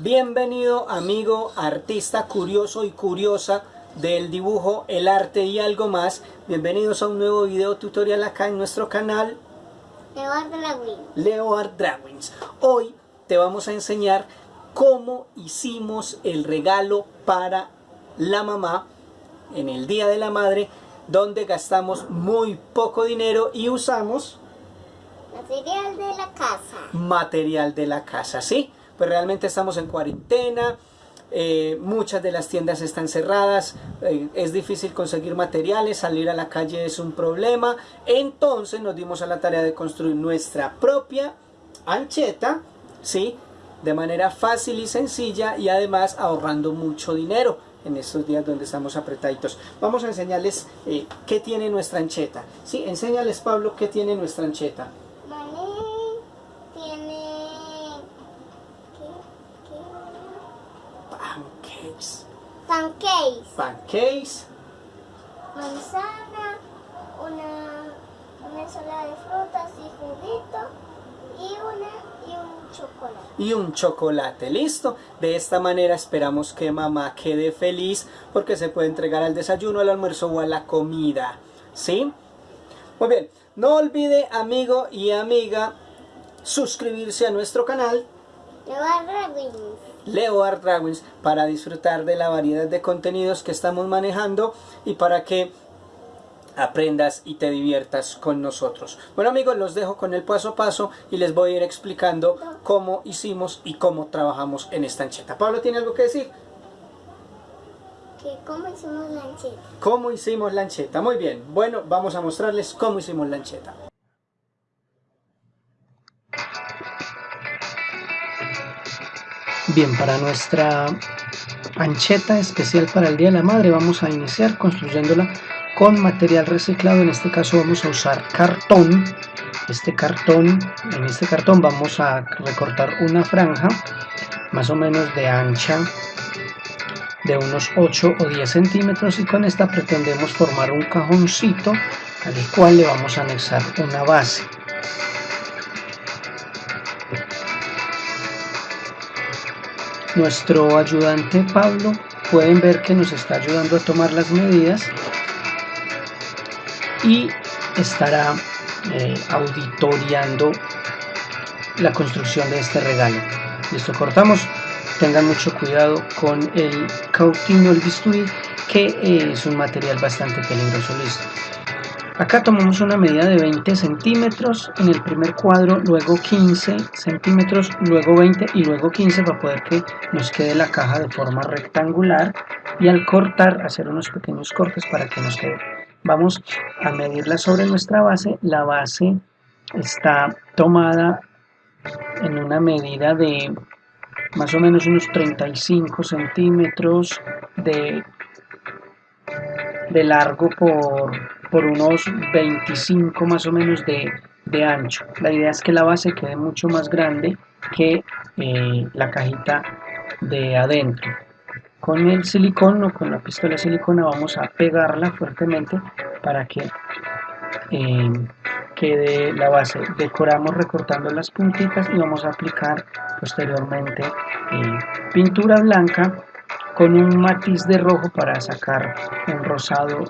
Bienvenido amigo, artista curioso y curiosa del dibujo, el arte y algo más. Bienvenidos a un nuevo video tutorial acá en nuestro canal Leo Art Drawings. Leo Art Drawings. Hoy te vamos a enseñar cómo hicimos el regalo para la mamá en el Día de la Madre donde gastamos muy poco dinero y usamos Material de la casa. material de la casa, ¿sí? Pues realmente estamos en cuarentena, eh, muchas de las tiendas están cerradas, eh, es difícil conseguir materiales, salir a la calle es un problema, entonces nos dimos a la tarea de construir nuestra propia ancheta, ¿sí? De manera fácil y sencilla y además ahorrando mucho dinero en estos días donde estamos apretaditos. Vamos a enseñarles eh, qué tiene nuestra ancheta. Sí, enséñales Pablo qué tiene nuestra ancheta. Vale. Tiene. ¿Qué? Pancakes. Pancakes. Pancakes. Manzana. Una. Una ensalada de frutas y juguito. Y una. Y un chocolate. y un chocolate, listo. De esta manera esperamos que mamá quede feliz porque se puede entregar al desayuno, al almuerzo o a la comida, ¿sí? Muy bien, no olvide amigo y amiga suscribirse a nuestro canal Drawings. Leo Art Drawings para disfrutar de la variedad de contenidos que estamos manejando y para que aprendas y te diviertas con nosotros. Bueno amigos, los dejo con el paso a paso y les voy a ir explicando cómo hicimos y cómo trabajamos en esta ancheta. Pablo, ¿tiene algo que decir? ¿Cómo hicimos la ancheta? ¿Cómo hicimos la ancheta? Muy bien, bueno, vamos a mostrarles cómo hicimos la ancheta. Bien, para nuestra ancheta especial para el Día de la Madre vamos a iniciar construyéndola con material reciclado, en este caso vamos a usar cartón. Este cartón, en este cartón vamos a recortar una franja más o menos de ancha de unos 8 o 10 centímetros y con esta pretendemos formar un cajoncito al cual le vamos a anexar una base. Nuestro ayudante Pablo pueden ver que nos está ayudando a tomar las medidas y estará eh, auditoriando la construcción de este regalo. Listo, cortamos. Tengan mucho cuidado con el cautín o el bisturí, que eh, es un material bastante peligroso. Listo. Acá tomamos una medida de 20 centímetros en el primer cuadro, luego 15 centímetros, luego 20 y luego 15 para poder que nos quede la caja de forma rectangular y al cortar hacer unos pequeños cortes para que nos quede. Vamos a medirla sobre nuestra base. La base está tomada en una medida de más o menos unos 35 centímetros de, de largo por, por unos 25 más o menos de, de, ancho. La idea es que la base quede mucho más grande que eh, la cajita de adentro. Con el silicón o con la pistola de silicona vamos a pegarla fuertemente para que eh, quede la base. Decoramos recortando las puntitas y vamos a aplicar posteriormente eh, pintura blanca con un matiz de rojo para sacar un rosado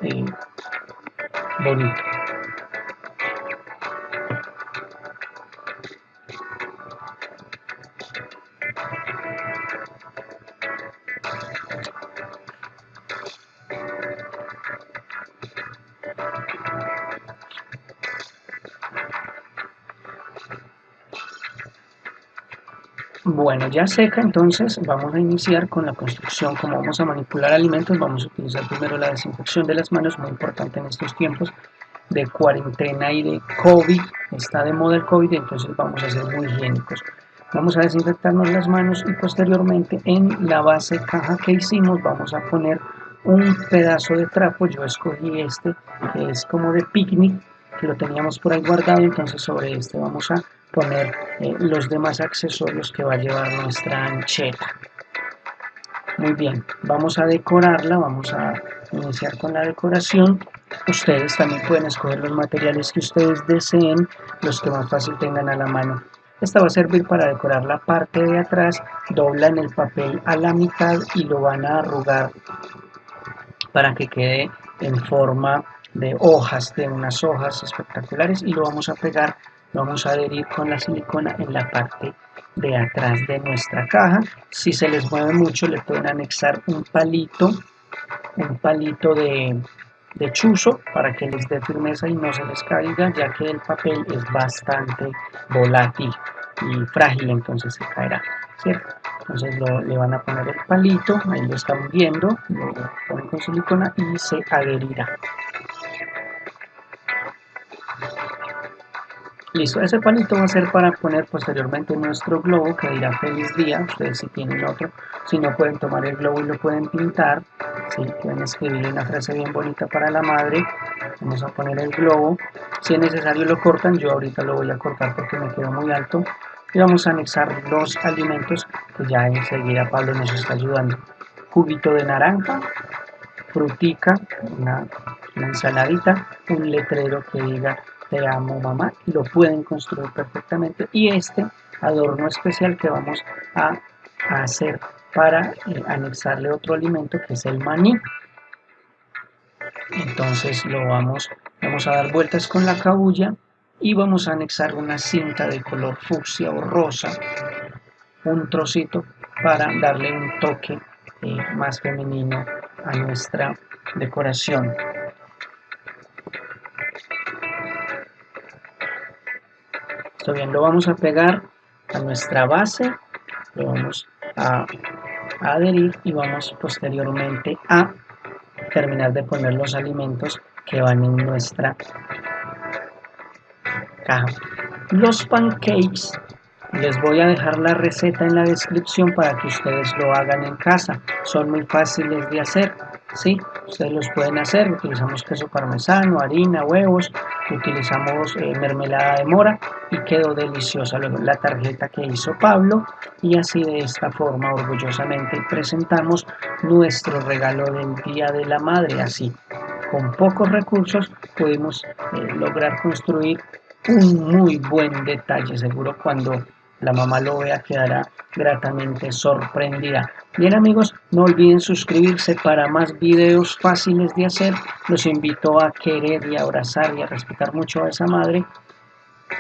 bonito. Bueno, ya seca, entonces vamos a iniciar con la construcción. Como vamos a manipular alimentos, vamos a utilizar primero la desinfección de las manos, muy importante en estos tiempos de cuarentena y de COVID. Está de moda el COVID, entonces vamos a ser muy higiénicos. Vamos a desinfectarnos las manos y posteriormente en la base caja que hicimos vamos a poner un pedazo de trapo. Yo escogí este, que es como de picnic, que lo teníamos por ahí guardado, entonces sobre este vamos a poner eh, los demás accesorios que va a llevar nuestra ancheta. Muy bien, vamos a decorarla, vamos a iniciar con la decoración. Ustedes también pueden escoger los materiales que ustedes deseen, los que más fácil tengan a la mano. esta va a servir para decorar la parte de atrás doblan el papel a la mitad y lo van a arrugar para que quede en forma de hojas de unas hojas espectaculares y lo vamos a pegar vamos a adherir con la silicona en la parte de atrás de nuestra caja. Si se les mueve mucho le pueden anexar un palito un palito de, chuzo para que les dé firmeza y no se les caiga ya que el papel es bastante volátil y frágil entonces se caerá entonces le van a poner el palito ahí lo están viendo lo ponen con silicona y se adherirá Listo, ese palito va a ser para poner posteriormente nuestro globo que dirá feliz día, ustedes si tienen otro, si no pueden tomar el globo y lo pueden pintar, si pueden escribir una frase bien bonita para la madre, vamos a poner el globo, si es necesario lo cortan, yo ahorita lo voy a cortar porque me quedó muy alto, y vamos a anexar los alimentos que ya enseguida Pablo nos está ayudando, juguito de naranja, frutica, una ensaladita, un letrero que diga te amo mamá lo pueden construir perfectamente. Y este adorno especial que vamos a, hacer para eh, anexarle otro alimento que es el maní. Entonces lo vamos vamos a dar vueltas con la cabulla y vamos a anexar una cinta de color fucsia o rosa un trocito para darle un toque eh, más femenino a nuestra decoración bien, lo vamos a pegar a nuestra base, lo vamos a, adherir y vamos posteriormente a terminar de poner los alimentos que van en nuestra caja. Los pancakes les voy a dejar la receta en la descripción para que ustedes lo hagan en casa. Son muy fáciles de hacer. ¿Sí? Ustedes los pueden hacer, utilizamos queso parmesano, harina, huevos, utilizamos eh, mermelada de mora y quedó deliciosa luego la tarjeta que hizo Pablo y así de esta forma orgullosamente presentamos nuestro regalo del Día de la Madre, así con pocos recursos pudimos eh, lograr construir un muy buen detalle, seguro cuando la mamá lo vea quedará gratamente sorprendida. Bien amigos, no olviden suscribirse para más videos fáciles de hacer. Los invito a querer y abrazar y a respetar mucho a esa madre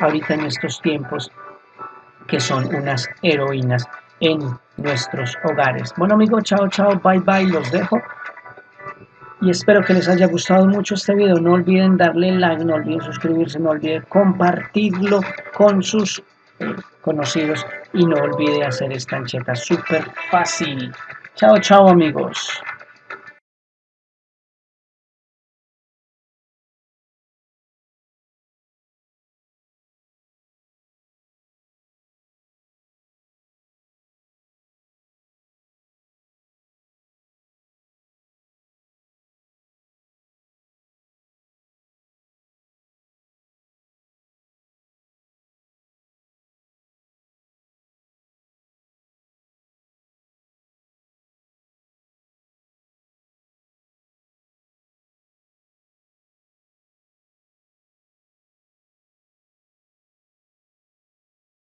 ahorita en estos tiempos que son unas heroínas en nuestros hogares. Bueno amigos, chao, chao, bye, bye, los dejo. Y espero que les haya gustado mucho este video. No olviden darle like, no olviden suscribirse, no olviden compartirlo con sus conocidos y no olvide hacer esta ancheta súper fácil. Chao, chao amigos.